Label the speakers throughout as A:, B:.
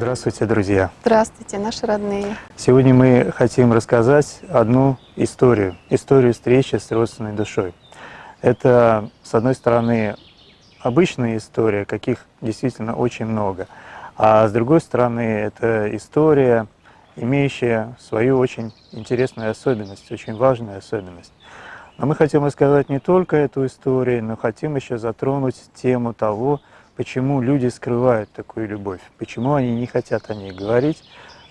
A: Здравствуйте, друзья!
B: Здравствуйте, наши родные!
A: Сегодня мы хотим рассказать одну историю, историю встречи с родственной душой. Это, с одной стороны, обычная история, каких действительно очень много, а с другой стороны, это история, имеющая свою очень интересную особенность, очень важную особенность. Но мы хотим рассказать не только эту историю, но хотим еще затронуть тему того, почему люди скрывают такую любовь, почему они не хотят о ней говорить,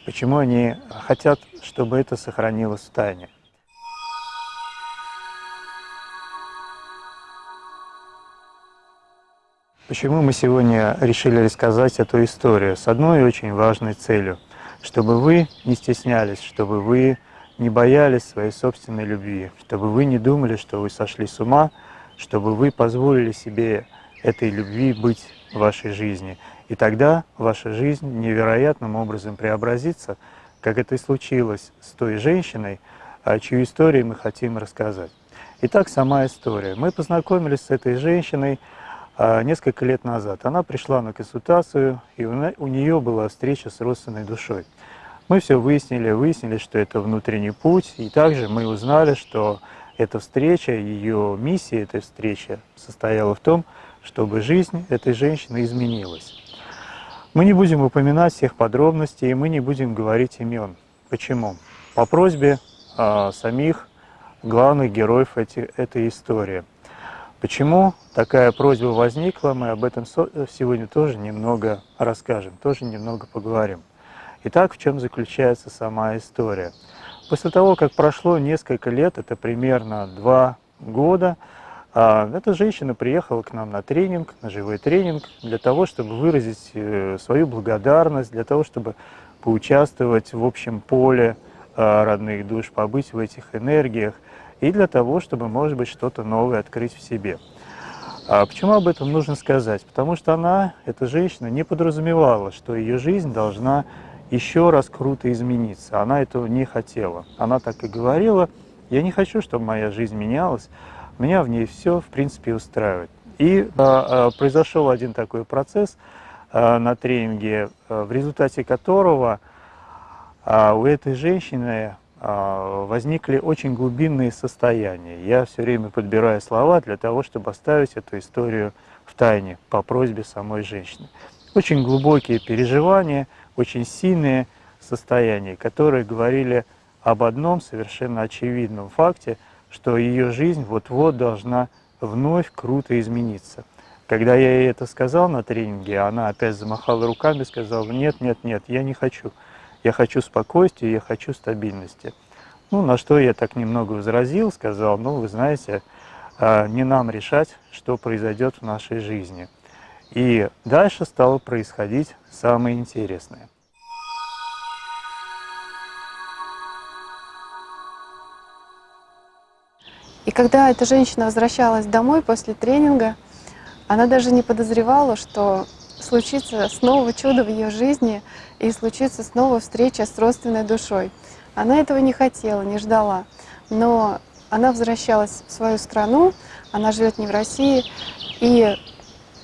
A: почему они хотят, чтобы это сохранилось в тайне. Почему мы сегодня решили рассказать эту историю? С одной очень важной целью, чтобы вы не стеснялись, чтобы вы не боялись своей собственной любви, чтобы вы не думали, что вы сошли с ума, чтобы вы позволили себе этой любви быть вашей жизни. И тогда ваша жизнь невероятным образом преобразится, как это и случилось с той женщиной, чью историю мы хотим рассказать. Итак, сама история. Мы познакомились с этой женщиной а, несколько лет назад. Она пришла на консультацию, и у нее была встреча с родственной душой. Мы все выяснили, выяснили, что это внутренний путь, и также мы узнали, что эта встреча, ее миссия этой встречи состояла в том, чтобы жизнь этой женщины изменилась. Мы не будем упоминать всех подробностей, и мы не будем говорить имен. Почему? По просьбе э, самих главных героев эти, этой истории. Почему такая просьба возникла, мы об этом сегодня тоже немного расскажем, тоже немного поговорим. Итак, в чем заключается сама история? После того, как прошло несколько лет, это примерно два года, эта женщина приехала к нам на тренинг, на живой тренинг, для того, чтобы выразить э, свою благодарность, для того, чтобы поучаствовать в общем поле а, родных душ, побыть в этих энергиях, и для того, чтобы, может быть, что-то новое открыть в себе. А почему об этом нужно сказать? Потому что она, эта женщина, не подразумевала, что ее жизнь должна еще раз круто измениться. Она этого не хотела. Она так и говорила, я не хочу, чтобы моя жизнь менялась, меня в ней все, в принципе, устраивает. И а, произошел один такой процесс а, на тренинге, а, в результате которого а, у этой женщины а, возникли очень глубинные состояния. Я все время подбираю слова для того, чтобы оставить эту историю в тайне по просьбе самой женщины. Очень глубокие переживания, очень сильные состояния, которые говорили об одном совершенно очевидном факте – что ее жизнь вот-вот должна вновь круто измениться. Когда я ей это сказал на тренинге, она опять замахала руками и сказала, нет, нет, нет, я не хочу. Я хочу спокойствия, я хочу стабильности. Ну, на что я так немного возразил, сказал, ну, вы знаете, а, не нам решать, что произойдет в нашей жизни. И дальше стало происходить самое интересное.
B: И когда эта женщина возвращалась домой после тренинга, она даже не подозревала, что случится снова чудо в ее жизни и случится снова встреча с родственной душой. Она этого не хотела, не ждала. Но она возвращалась в свою страну, она живет не в России, и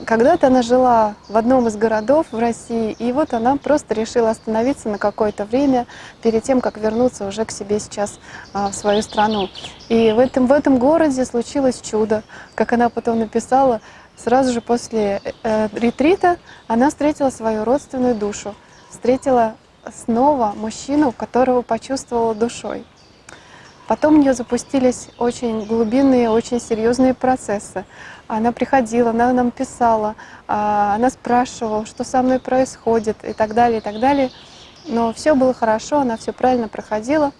B: когда-то она жила в одном из городов в России, и вот она просто решила остановиться на какое-то время перед тем, как вернуться уже к себе сейчас а, в свою страну. И в этом, в этом городе случилось чудо. Как она потом написала, сразу же после э, ретрита она встретила свою родственную душу. встретила снова мужчину, которого почувствовала душой. Потом у нее запустились очень глубинные, очень серьезные процессы. Она приходила, она нам писала, а, она спрашивала, что со мной происходит и так далее, и так далее. Но все было хорошо, она все правильно проходила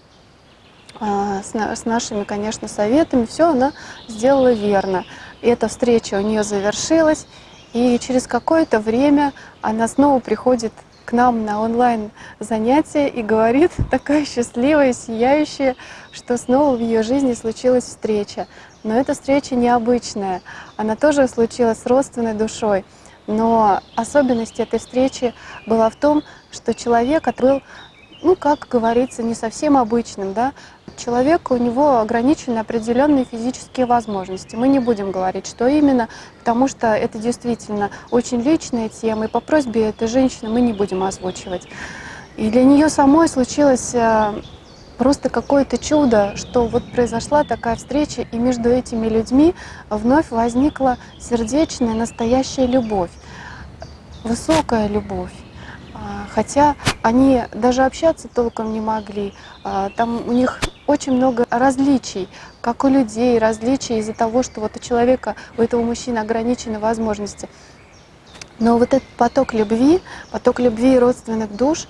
B: а, с нашими, конечно, советами. Все она сделала верно. И эта встреча у нее завершилась, и через какое-то время она снова приходит к нам на онлайн занятия и говорит, такая счастливая, сияющая, что снова в ее жизни случилась встреча. Но эта встреча необычная, она тоже случилась с родственной душой. Но особенность этой встречи была в том, что человек открыл ну, как говорится, не совсем обычным, да, человек, у него ограничены определенные физические возможности. Мы не будем говорить, что именно, потому что это действительно очень личная тема, и по просьбе этой женщины мы не будем озвучивать. И для нее самой случилось э, просто какое-то чудо, что вот произошла такая встреча, и между этими людьми вновь возникла сердечная, настоящая любовь, высокая любовь. Хотя они даже общаться толком не могли. А, там у них очень много различий, как у людей, различий из-за того, что вот у человека, у этого мужчины ограничены возможности. Но вот этот поток любви, поток любви родственных душ,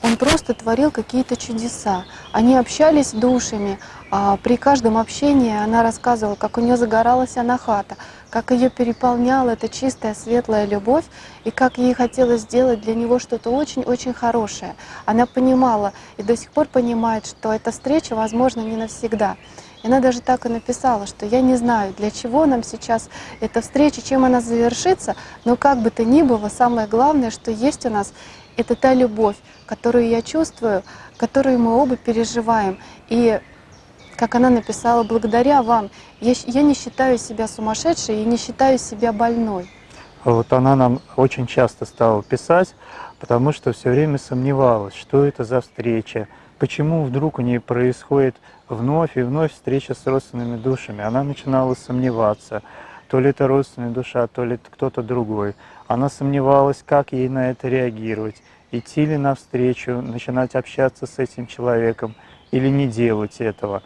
B: он просто творил какие-то чудеса. Они общались душами, а при каждом общении она рассказывала, как у нее загоралась анахата, как ее переполняла эта чистая, светлая любовь, и как ей хотелось сделать для него что-то очень-очень хорошее. Она понимала и до сих пор понимает, что эта встреча, возможно, не навсегда. И она даже так и написала, что я не знаю, для чего нам сейчас эта встреча, чем она завершится, но как бы то ни было, самое главное, что есть у нас, это та любовь, которую я чувствую, которую мы оба переживаем. И как она написала, благодаря вам я, я не считаю себя сумасшедшей и не считаю себя больной.
A: Вот она нам очень часто стала писать, потому что все время сомневалась, что это за встреча, почему вдруг у нее происходит вновь и вновь встреча с родственными душами. Она начинала сомневаться, то ли это родственная душа, то ли кто-то другой. Она сомневалась, как ей на это реагировать, идти ли навстречу, начинать общаться с этим человеком или не делать этого.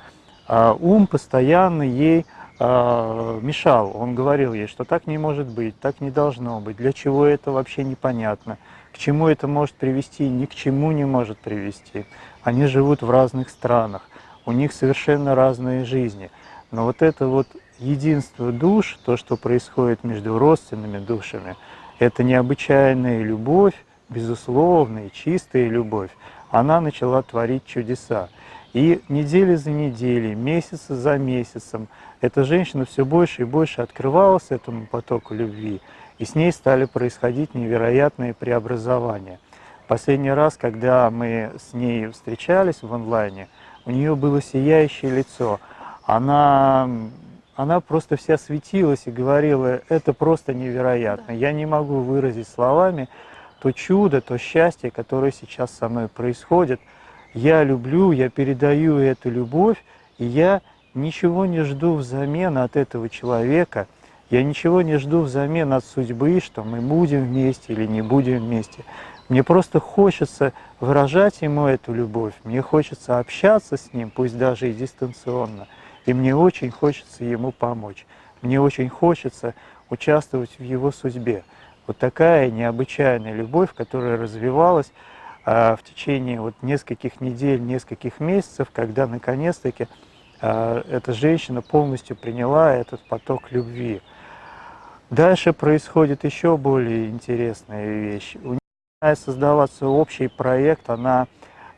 A: А ум постоянно ей а, мешал. Он говорил ей, что так не может быть, так не должно быть, для чего это вообще непонятно, к чему это может привести, ни к чему не может привести. Они живут в разных странах, у них совершенно разные жизни. Но вот это вот единство душ, то, что происходит между родственными душами, это необычайная любовь, безусловная, чистая любовь, она начала творить чудеса. И недели за неделей, месяцы за месяцем эта женщина все больше и больше открывалась этому потоку любви, и с ней стали происходить невероятные преобразования. Последний раз, когда мы с ней встречались в онлайне, у нее было сияющее лицо. Она, она просто вся светилась и говорила, это просто невероятно. Я не могу выразить словами то чудо, то счастье, которое сейчас со мной происходит – я люблю, я передаю эту любовь, и я ничего не жду взамен от этого человека, я ничего не жду взамен от судьбы, что мы будем вместе или не будем вместе. Мне просто хочется выражать ему эту любовь, мне хочется общаться с ним, пусть даже и дистанционно, и мне очень хочется ему помочь, мне очень хочется участвовать в его судьбе. Вот такая необычайная любовь, которая развивалась в течение вот нескольких недель, нескольких месяцев, когда наконец-таки а, эта женщина полностью приняла этот поток любви. Дальше происходит еще более интересная вещь. У нее начинает создаваться общий проект, она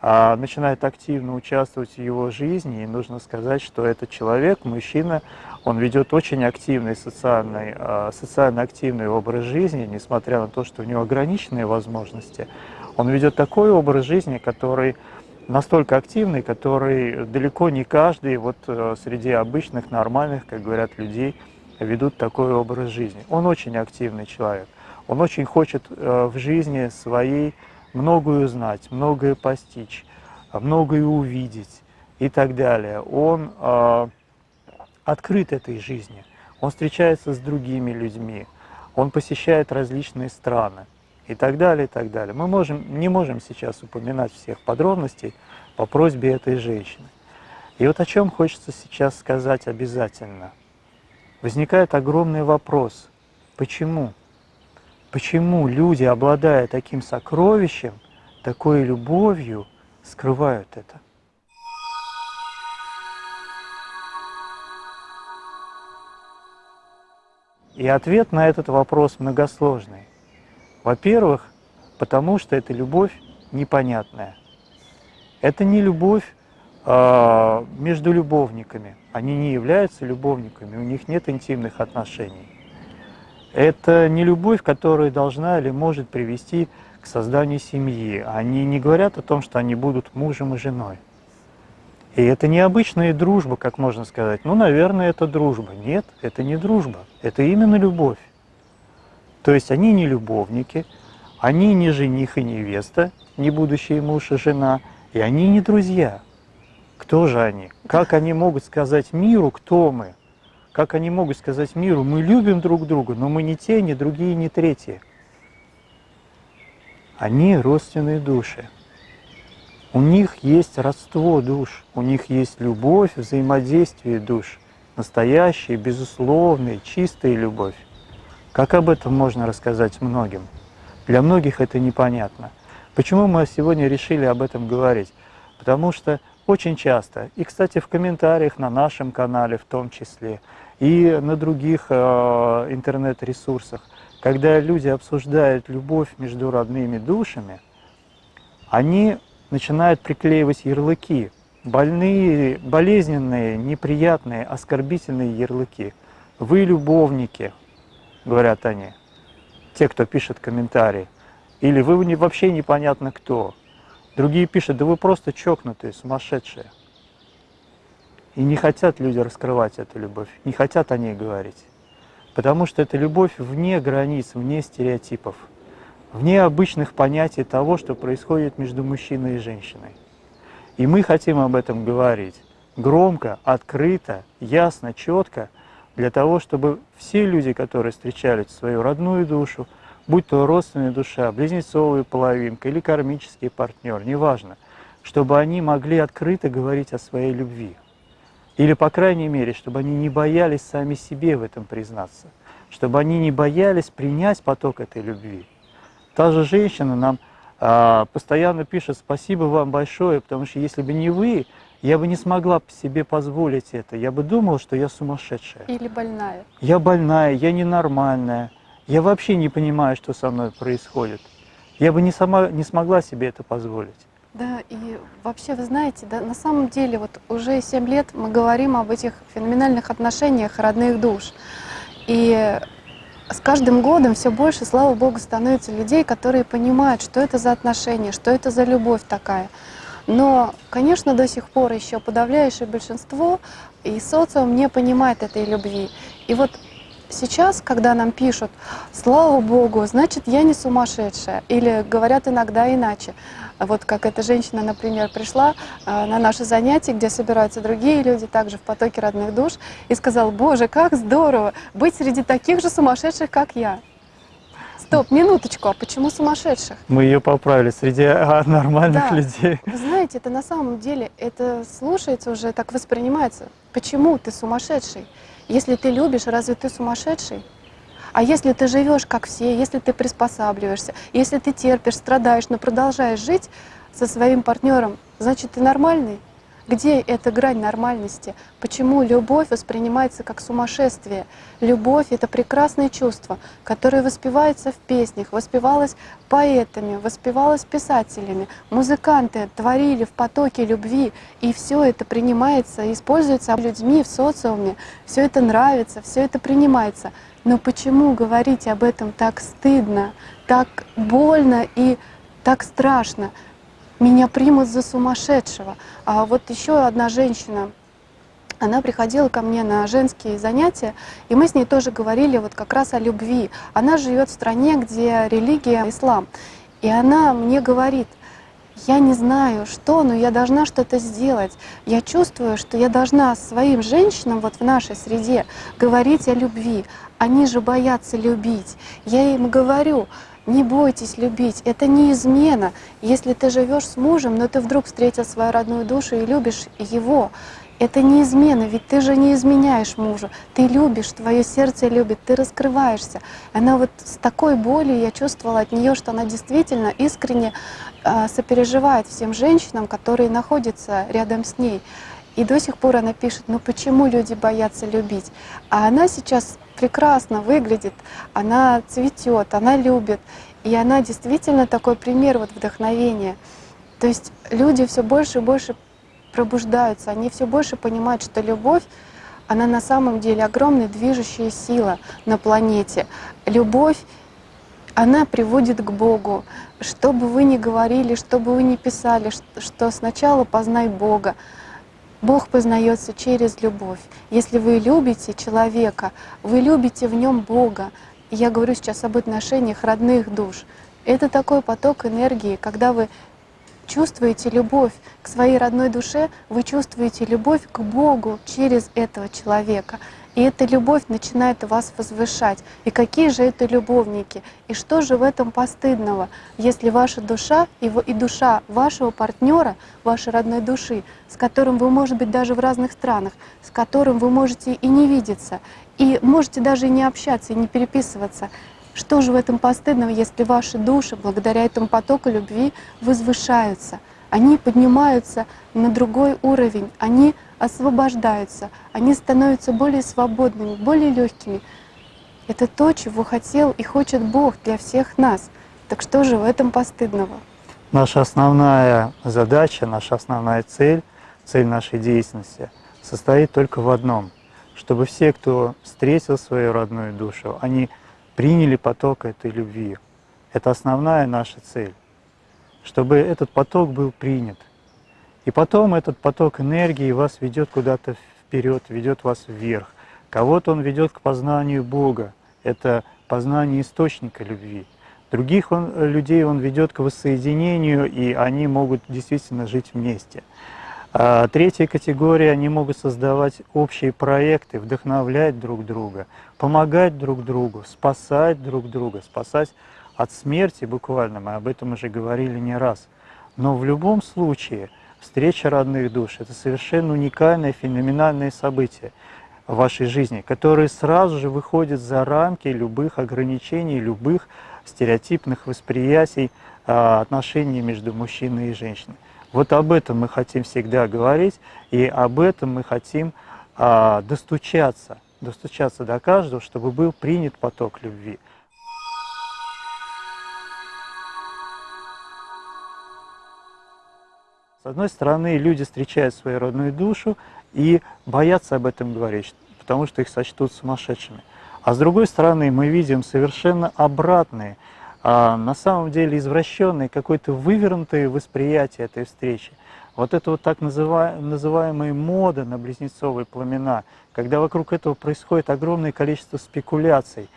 A: а, начинает активно участвовать в его жизни, и нужно сказать, что этот человек, мужчина, он ведет очень активный социальный, социально активный образ жизни, несмотря на то, что у него ограниченные возможности, он ведет такой образ жизни, который настолько активный, который далеко не каждый вот э, среди обычных, нормальных, как говорят, людей ведут такой образ жизни. Он очень активный человек. Он очень хочет э, в жизни своей многое узнать, многое постичь, многое увидеть и так далее. Он э, открыт этой жизни, он встречается с другими людьми, он посещает различные страны. И так далее, и так далее. Мы можем, не можем сейчас упоминать всех подробностей по просьбе этой женщины. И вот о чем хочется сейчас сказать обязательно. Возникает огромный вопрос, почему? Почему люди, обладая таким сокровищем, такой любовью, скрывают это? И ответ на этот вопрос многосложный. Во-первых, потому что это любовь непонятная. Это не любовь э, между любовниками. Они не являются любовниками, у них нет интимных отношений. Это не любовь, которая должна или может привести к созданию семьи. Они не говорят о том, что они будут мужем и женой. И это не обычная дружба, как можно сказать. Ну, наверное, это дружба. Нет, это не дружба. Это именно любовь. То есть они не любовники, они не жених и невеста, не будущий муж и жена, и они не друзья. Кто же они? Как они могут сказать миру, кто мы? Как они могут сказать миру, мы любим друг друга, но мы не те, ни другие, ни третьи. Они родственные души. У них есть родство душ, у них есть любовь, взаимодействие душ, настоящая, безусловная, чистая любовь. Как об этом можно рассказать многим? Для многих это непонятно. Почему мы сегодня решили об этом говорить? Потому что очень часто, и, кстати, в комментариях на нашем канале в том числе, и на других э, интернет-ресурсах, когда люди обсуждают любовь между родными душами, они начинают приклеивать ярлыки, больные, болезненные, неприятные, оскорбительные ярлыки. Вы любовники, говорят они, те, кто пишет комментарии. Или вы вообще непонятно кто. Другие пишут, да вы просто чокнутые, сумасшедшие. И не хотят люди раскрывать эту любовь, не хотят о ней говорить. Потому что это любовь вне границ, вне стереотипов вне обычных понятий того, что происходит между мужчиной и женщиной. И мы хотим об этом говорить громко, открыто, ясно, четко, для того, чтобы все люди, которые встречали свою родную душу, будь то родственная душа, близнецовая половинка или кармический партнер, неважно, чтобы они могли открыто говорить о своей любви. Или, по крайней мере, чтобы они не боялись сами себе в этом признаться, чтобы они не боялись принять поток этой любви. Та же женщина нам а, постоянно пишет «спасибо вам большое, потому что если бы не вы, я бы не смогла себе позволить это. Я бы думала, что я сумасшедшая.
B: Или больная.
A: Я больная, я ненормальная. Я вообще не понимаю, что со мной происходит. Я бы не, сама, не смогла себе это позволить.
B: Да, и вообще, вы знаете, да, на самом деле, вот уже 7 лет мы говорим об этих феноменальных отношениях родных душ. И с каждым годом все больше, слава Богу, становится людей, которые понимают, что это за отношения, что это за любовь такая. Но, конечно, до сих пор еще подавляющее большинство и социум не понимает этой любви. И вот сейчас, когда нам пишут, слава Богу, значит, я не сумасшедшая, или говорят иногда иначе, вот как эта женщина, например, пришла э, на наше занятие, где собираются другие люди, также в потоке родных душ, и сказала, боже, как здорово быть среди таких же сумасшедших, как я. Стоп, минуточку, а почему сумасшедших?
A: Мы ее поправили среди нормальных
B: да.
A: людей.
B: Вы знаете, это на самом деле, это слушается уже, так воспринимается. Почему ты сумасшедший? Если ты любишь, разве ты сумасшедший? А если ты живешь как все, если ты приспосабливаешься, если ты терпишь, страдаешь, но продолжаешь жить со своим партнером, значит ты нормальный? Где эта грань нормальности? Почему любовь воспринимается как сумасшествие? Любовь — это прекрасное чувство, которое воспевается в песнях, воспевалось поэтами, воспевалось писателями. Музыканты творили в потоке любви, и все это принимается, используется людьми в социуме. Все это нравится, все это принимается. Но почему говорить об этом так стыдно, так больно и так страшно? Меня примут за сумасшедшего. А вот еще одна женщина, она приходила ко мне на женские занятия, и мы с ней тоже говорили вот как раз о любви. Она живет в стране, где религия ислам. И она мне говорит, я не знаю что, но я должна что-то сделать. Я чувствую, что я должна своим женщинам вот в нашей среде говорить о любви. Они же боятся любить. Я им говорю, Не бойтесь любить, это не измена. Если ты живешь с мужем, но ты вдруг встретил свою родную душу и любишь его, это не измена, ведь ты же не изменяешь мужу. Ты любишь, твое сердце любит, ты раскрываешься. Она вот с такой болью я чувствовала от нее, что она действительно искренне э, сопереживает всем женщинам, которые находятся рядом с ней. И до сих пор она пишет, ну почему люди боятся любить? А она сейчас прекрасно выглядит, она цветет, она любит. И она действительно такой пример вот вдохновения. То есть люди все больше и больше пробуждаются, они все больше понимают, что любовь, она на самом деле огромная движущая сила на планете. Любовь, она приводит к Богу. Что бы вы ни говорили, что бы вы ни писали, что сначала познай Бога. Бог познается через любовь. Если вы любите человека, вы любите в нем Бога. я говорю сейчас об отношениях родных душ. Это такой поток энергии, когда вы чувствуете любовь к своей родной душе, вы чувствуете любовь к Богу через этого человека. И эта любовь начинает вас возвышать. И какие же это любовники? И что же в этом постыдного, если ваша душа и, и душа вашего партнера, вашей родной души, с которым вы, может быть, даже в разных странах, с которым вы можете и не видеться, и можете даже и не общаться, и не переписываться, что же в этом постыдного, если ваши души благодаря этому потоку любви возвышаются? Они поднимаются на другой уровень, они освобождаются, они становятся более свободными, более легкими. Это то, чего хотел и хочет Бог для всех нас. Так что же в этом постыдного?
A: Наша основная задача, наша основная цель, цель нашей деятельности состоит только в одном, чтобы все, кто встретил свою родную душу, они приняли поток этой любви. Это основная наша цель, чтобы этот поток был принят. И потом этот поток энергии вас ведет куда-то вперед, ведет вас вверх. Кого-то он ведет к познанию Бога, это познание источника любви. Других он, людей он ведет к воссоединению, и они могут действительно жить вместе. А третья категория, они могут создавать общие проекты, вдохновлять друг друга, помогать друг другу, спасать друг друга, спасать от смерти буквально, мы об этом уже говорили не раз. Но в любом случае встреча родных душ – это совершенно уникальное, феноменальное событие в вашей жизни, которое сразу же выходит за рамки любых ограничений, любых стереотипных восприятий а, отношений между мужчиной и женщиной. Вот об этом мы хотим всегда говорить, и об этом мы хотим а, достучаться, достучаться до каждого, чтобы был принят поток любви. С одной стороны, люди встречают свою родную душу и боятся об этом говорить, потому что их сочтут сумасшедшими. А с другой стороны, мы видим совершенно обратные а на самом деле извращенное, какое-то вывернутое восприятие этой встречи. Вот это вот так называемая мода на близнецовые пламена, когда вокруг этого происходит огромное количество спекуляций,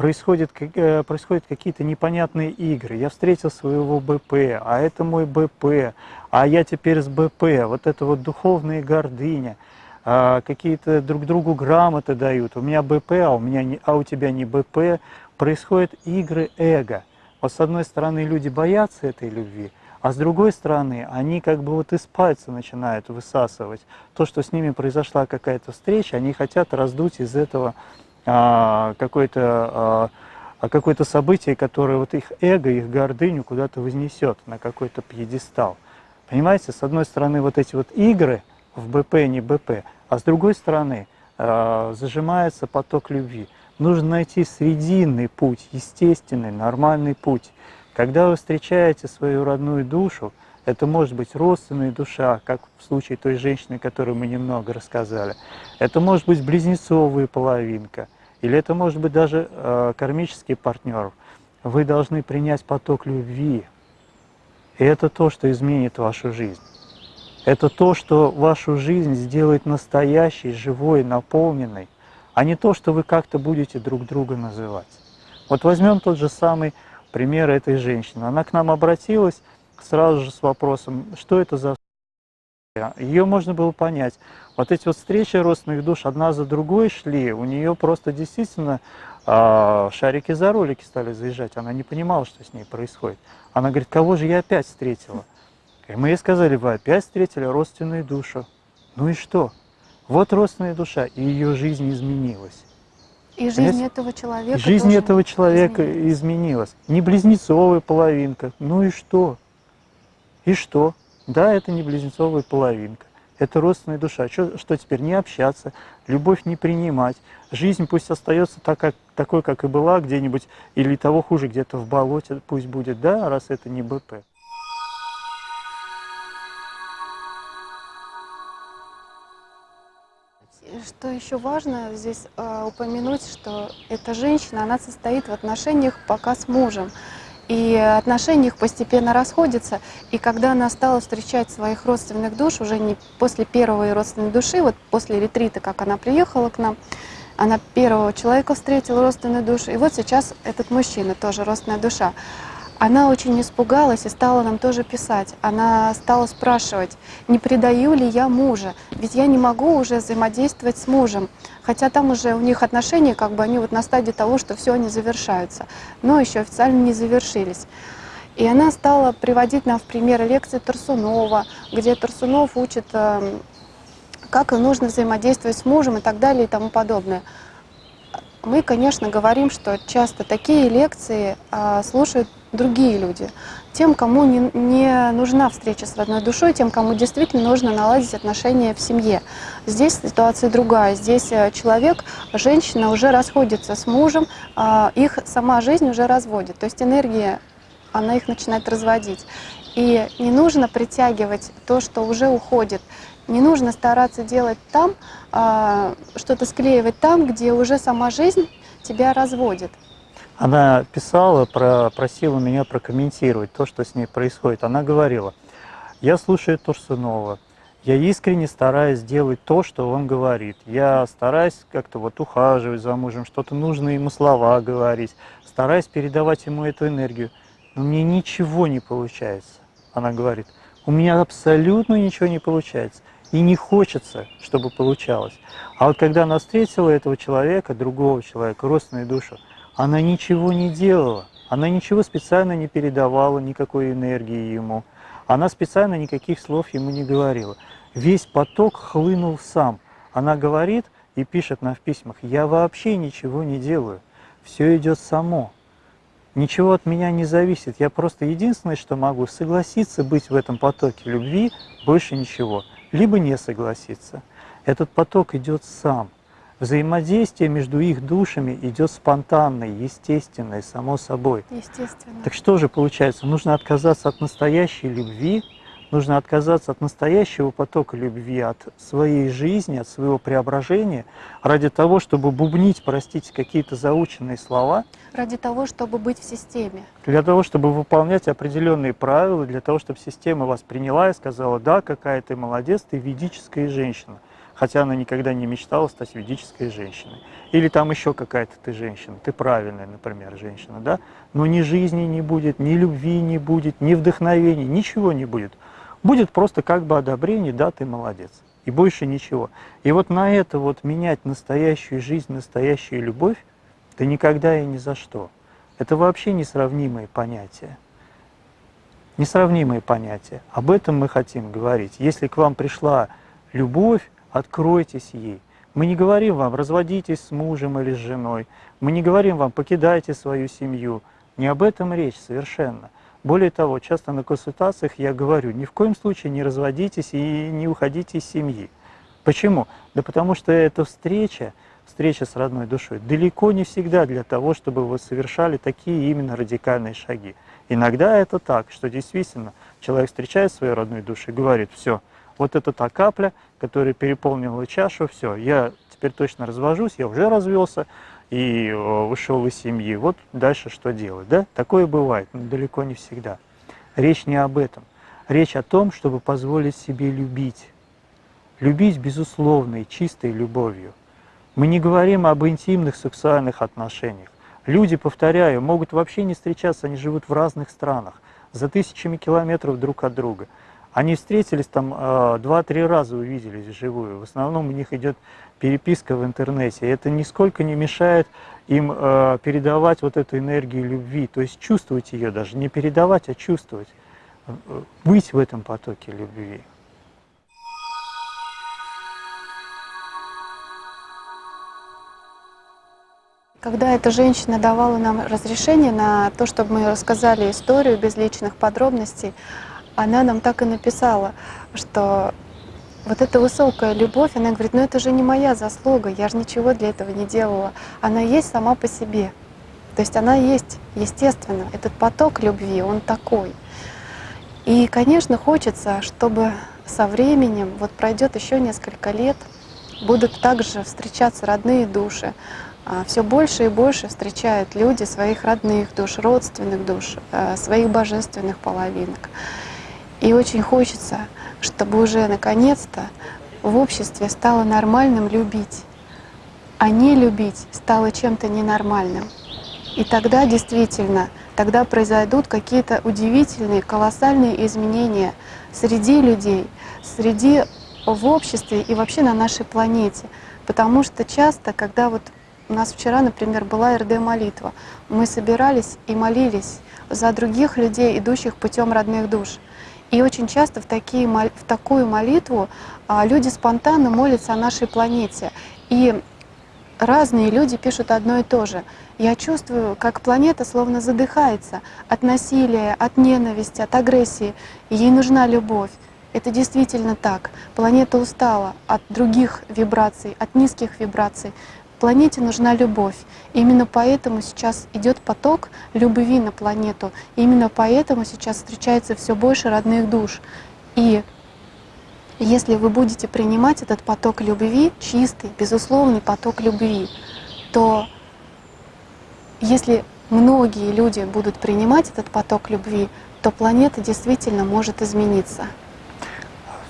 A: происходят, э, происходят какие-то непонятные игры. Я встретил своего БП, а это мой БП, а я теперь с БП. Вот это вот духовная гордыня, а, какие-то друг другу грамоты дают. У меня БП, а у, меня не, а у тебя не БП. Происходят игры эго. Вот с одной стороны люди боятся этой любви, а с другой стороны они как бы вот из пальца начинают высасывать. То, что с ними произошла какая-то встреча, они хотят раздуть из этого а, какое-то а, какое-то событие, которое вот их эго, их гордыню куда-то вознесет на какой-то пьедестал. Понимаете, с одной стороны вот эти вот игры в БП, не БП, а с другой стороны а, зажимается поток любви. Нужно найти срединный путь, естественный, нормальный путь. Когда вы встречаете свою родную душу, это может быть родственная душа, как в случае той женщины, которую мы немного рассказали. Это может быть близнецовая половинка, или это может быть даже э, кармический партнер. Вы должны принять поток любви. И это то, что изменит вашу жизнь. Это то, что вашу жизнь сделает настоящей, живой, наполненной а не то, что вы как-то будете друг друга называть. Вот возьмем тот же самый пример этой женщины. Она к нам обратилась сразу же с вопросом, что это за Ее можно было понять. Вот эти вот встречи родственных душ одна за другой шли, у нее просто действительно э, шарики за ролики стали заезжать. Она не понимала, что с ней происходит. Она говорит, кого же я опять встретила? И мы ей сказали, вы опять встретили родственную душу. Ну и что? Вот родственная душа, и ее жизнь изменилась.
B: И жизнь
A: Понимаете?
B: этого человека
A: Жизнь этого человека
B: изменилась.
A: изменилась. Не близнецовая половинка. Ну и что? И что? Да, это не близнецовая половинка. Это родственная душа. Что, что теперь? Не общаться, любовь не принимать. Жизнь пусть остается так, как, такой, как и была где-нибудь, или того хуже, где-то в болоте пусть будет, да, раз это не БП.
B: Что еще важно здесь э, упомянуть, что эта женщина, она состоит в отношениях пока с мужем. И отношения их постепенно расходятся. И когда она стала встречать своих родственных душ, уже не после первой родственной души, вот после ретрита, как она приехала к нам, она первого человека встретила родственную душу. И вот сейчас этот мужчина тоже родственная душа. Она очень испугалась и стала нам тоже писать. Она стала спрашивать, не предаю ли я мужа, ведь я не могу уже взаимодействовать с мужем. Хотя там уже у них отношения, как бы они вот на стадии того, что все они завершаются, но еще официально не завершились. И она стала приводить нам в пример лекции Тарсунова, где Тарсунов учит, эм, как нужно взаимодействовать с мужем и так далее и тому подобное. Мы, конечно, говорим, что часто такие лекции а, слушают другие люди. Тем, кому не, не нужна встреча с родной душой, тем, кому действительно нужно наладить отношения в семье. Здесь ситуация другая. Здесь э, человек, женщина уже расходится с мужем, а, их сама жизнь уже разводит. То есть энергия, она их начинает разводить. И не нужно притягивать то, что уже уходит. Не нужно стараться делать там, а, что-то склеивать там, где уже сама жизнь тебя разводит.
A: Она писала, про, просила меня прокомментировать то, что с ней происходит. Она говорила, я слушаю Турсунова, я искренне стараюсь делать то, что он говорит. Я стараюсь как-то вот ухаживать за мужем, что-то нужные ему слова говорить, стараюсь передавать ему эту энергию. Но мне ничего не получается, она говорит. У меня абсолютно ничего не получается. И не хочется, чтобы получалось. А вот когда она встретила этого человека, другого человека, родственную душу, она ничего не делала. Она ничего специально не передавала, никакой энергии ему. Она специально никаких слов ему не говорила. Весь поток хлынул сам. Она говорит и пишет нам в письмах, я вообще ничего не делаю. Все идет само. Ничего от меня не зависит. Я просто единственное, что могу, согласиться быть в этом потоке любви, больше ничего. Либо не согласиться. Этот поток идет сам. Взаимодействие между их душами идет спонтанное, естественное, само собой.
B: Естественно.
A: Так что же получается? Нужно отказаться от настоящей любви, нужно отказаться от настоящего потока любви, от своей жизни, от своего преображения, ради того, чтобы бубнить, простите, какие-то заученные слова,
B: Ради того, чтобы быть в системе.
A: для того, чтобы выполнять определенные правила, для того, чтобы система вас приняла и сказала, да, какая ты молодец, ты ведическая женщина. Хотя она никогда не мечтала стать ведической женщиной. Или там еще какая-то ты женщина, ты правильная, например, женщина, да? Но ни жизни не будет, ни любви не будет, ни вдохновения, ничего не будет. Будет просто как бы одобрение, да, ты молодец. И больше ничего. И вот на это вот менять настоящую жизнь, настоящую любовь, да никогда и ни за что. Это вообще несравнимые понятия. Несравнимые понятия. Об этом мы хотим говорить. Если к вам пришла любовь, откройтесь ей. Мы не говорим вам, разводитесь с мужем или с женой. Мы не говорим вам, покидайте свою семью. Не об этом речь совершенно. Более того, часто на консультациях я говорю, ни в коем случае не разводитесь и не уходите из семьи. Почему? Да потому что эта встреча, встреча с родной душой, далеко не всегда для того, чтобы вы совершали такие именно радикальные шаги. Иногда это так, что действительно человек встречает свою родную душу и говорит, все, вот это та капля, которая переполнила чашу, все, я теперь точно развожусь, я уже развелся и э, вышел из семьи, вот дальше что делать, да? Такое бывает, но далеко не всегда. Речь не об этом. Речь о том, чтобы позволить себе любить. Любить безусловной, чистой любовью. Мы не говорим об интимных сексуальных отношениях. Люди, повторяю, могут вообще не встречаться, они живут в разных странах, за тысячами километров друг от друга. Они встретились там э, два-три раза увиделись вживую. В основном у них идет переписка в интернете. Это нисколько не мешает им э, передавать вот эту энергию любви, то есть чувствовать ее даже, не передавать, а чувствовать, э, быть в этом потоке любви.
B: Когда эта женщина давала нам разрешение на то, чтобы мы рассказали историю без личных подробностей, она нам так и написала, что вот эта высокая любовь, она говорит, ну это же не моя заслуга, я же ничего для этого не делала. Она есть сама по себе. То есть она есть, естественно, этот поток любви, он такой. И, конечно, хочется, чтобы со временем, вот пройдет еще несколько лет, будут также встречаться родные души, а, все больше и больше встречают люди своих родных душ, родственных душ, э, своих божественных половинок. И очень хочется, чтобы уже наконец-то в обществе стало нормальным любить, а не любить стало чем-то ненормальным. И тогда действительно, тогда произойдут какие-то удивительные, колоссальные изменения среди людей, среди в обществе и вообще на нашей планете. Потому что часто, когда вот у нас вчера, например, была РД-молитва. Мы собирались и молились за других людей, идущих путем родных душ. И очень часто в, такие, в такую молитву а, люди спонтанно молятся о нашей планете. И разные люди пишут одно и то же. Я чувствую, как планета словно задыхается от насилия, от ненависти, от агрессии. ей нужна любовь. Это действительно так. Планета устала от других вибраций, от низких вибраций. Планете нужна любовь. именно поэтому сейчас идет поток любви на планету. именно поэтому сейчас встречается все больше родных душ. И если вы будете принимать этот поток любви, чистый, безусловный поток любви, то если многие люди будут принимать этот поток любви, то планета действительно может измениться.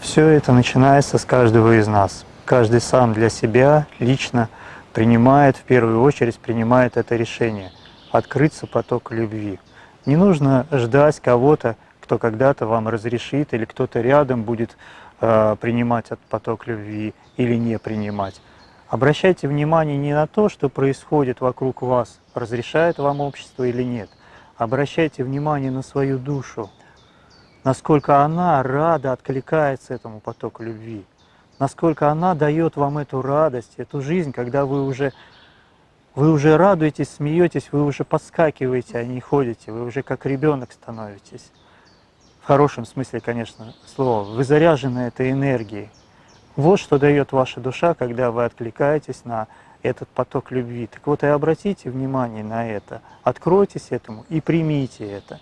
A: Все это начинается с каждого из нас. Каждый сам для себя лично принимает, в первую очередь принимает это решение – открыться поток любви. Не нужно ждать кого-то, кто когда-то вам разрешит, или кто-то рядом будет э, принимать этот поток любви или не принимать. Обращайте внимание не на то, что происходит вокруг вас, разрешает вам общество или нет. Обращайте внимание на свою душу, насколько она рада откликается этому потоку любви насколько она дает вам эту радость, эту жизнь, когда вы уже, вы уже радуетесь, смеетесь, вы уже подскакиваете, а не ходите, вы уже как ребенок становитесь. В хорошем смысле, конечно, слова. Вы заряжены этой энергией. Вот что дает ваша душа, когда вы откликаетесь на этот поток любви. Так вот и обратите внимание на это, откройтесь этому и примите это.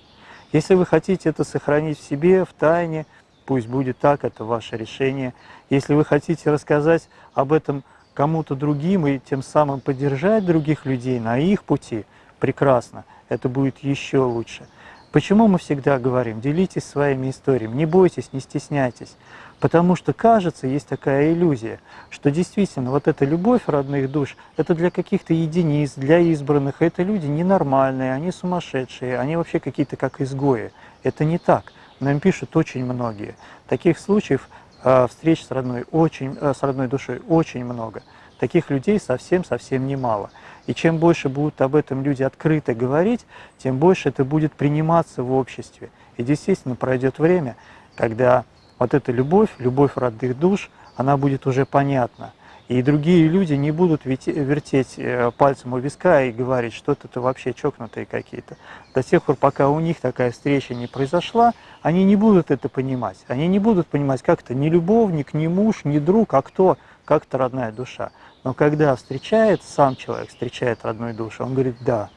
A: Если вы хотите это сохранить в себе, в тайне, пусть будет так, это ваше решение. Если вы хотите рассказать об этом кому-то другим и тем самым поддержать других людей на их пути, прекрасно, это будет еще лучше. Почему мы всегда говорим, делитесь своими историями, не бойтесь, не стесняйтесь. Потому что кажется, есть такая иллюзия, что действительно вот эта любовь родных душ, это для каких-то единиц, для избранных, это люди ненормальные, они сумасшедшие, они вообще какие-то как изгои. Это не так. Нам пишут очень многие. Таких случаев э, встреч с родной, очень, э, с родной душой очень много. Таких людей совсем-совсем немало. И чем больше будут об этом люди открыто говорить, тем больше это будет приниматься в обществе. И действительно пройдет время, когда вот эта любовь, любовь родных душ, она будет уже понятна. И другие люди не будут вертеть э, пальцем у виска и говорить, что это вообще чокнутые какие-то. До тех пор, пока у них такая встреча не произошла, они не будут это понимать. Они не будут понимать, как это не любовник, не муж, не друг, а кто, как это родная душа. Но когда встречает сам человек, встречает родную душу, он говорит, да,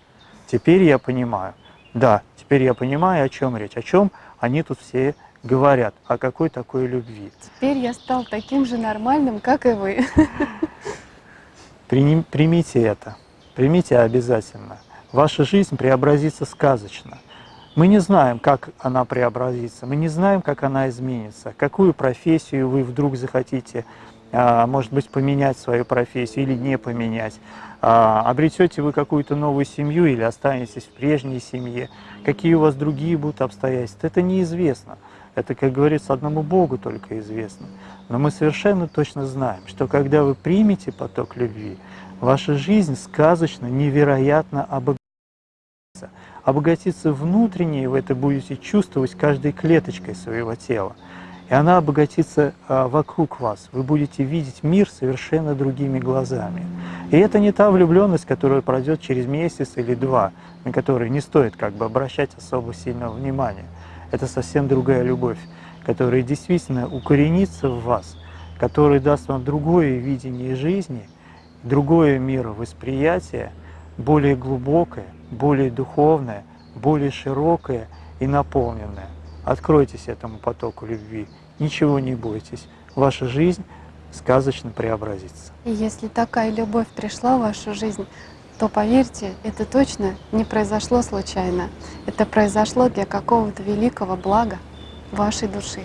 A: теперь я понимаю, да, теперь я понимаю, о чем речь, о чем они тут все говорят, о какой такой любви.
B: Теперь я стал таким же нормальным, как и вы.
A: Примите это, примите обязательно. Ваша жизнь преобразится сказочно. Мы не знаем, как она преобразится, мы не знаем, как она изменится, какую профессию вы вдруг захотите, а, может быть, поменять свою профессию или не поменять. А, обретете вы какую-то новую семью или останетесь в прежней семье, какие у вас другие будут обстоятельства, это неизвестно. Это, как говорится, одному Богу только известно. Но мы совершенно точно знаем, что когда вы примете поток любви, ваша жизнь сказочно, невероятно обогатится. Обогатится внутренне, и вы это будете чувствовать каждой клеточкой своего тела. И она обогатится а, вокруг вас. Вы будете видеть мир совершенно другими глазами. И это не та влюбленность, которая пройдет через месяц или два, на которой не стоит как бы обращать особо сильного внимания. Это совсем другая любовь, которая действительно укоренится в вас, которая даст вам другое видение жизни, другое мировосприятие, более глубокое, более духовное, более широкое и наполненное. Откройтесь этому потоку любви, ничего не бойтесь, ваша жизнь сказочно преобразится.
B: Если такая любовь пришла в вашу жизнь, то поверьте, это точно не произошло случайно. Это произошло для какого-то великого блага вашей души.